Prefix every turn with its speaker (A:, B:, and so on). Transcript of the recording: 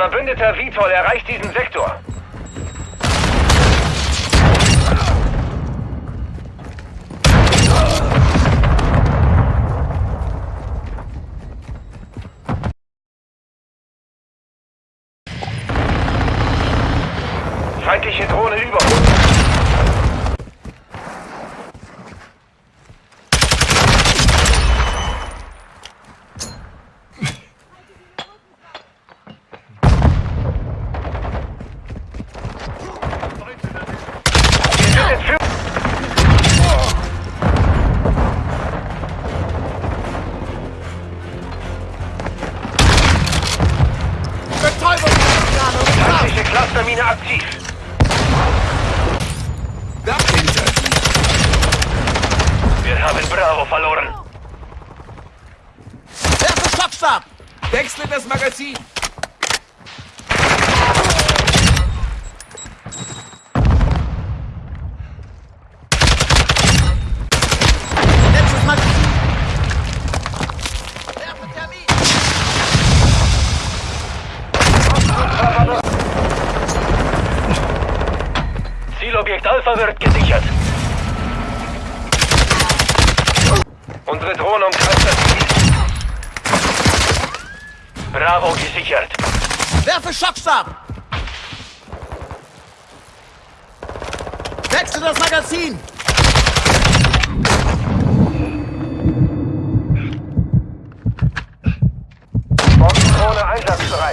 A: Verbündeter Vitol erreicht diesen Sektor. Feindliche Drohne über uns. Clustermine aktiv.
B: Dahinter.
A: Wir haben Bravo verloren.
C: Werfe Schockstab!
B: Wechsle das Magazin.
A: Zielobjekt Alpha wird gesichert. Unsere Drohne umkreist das Ziel. Bravo gesichert.
C: Werfe Schockstab! Wechsle das Magazin!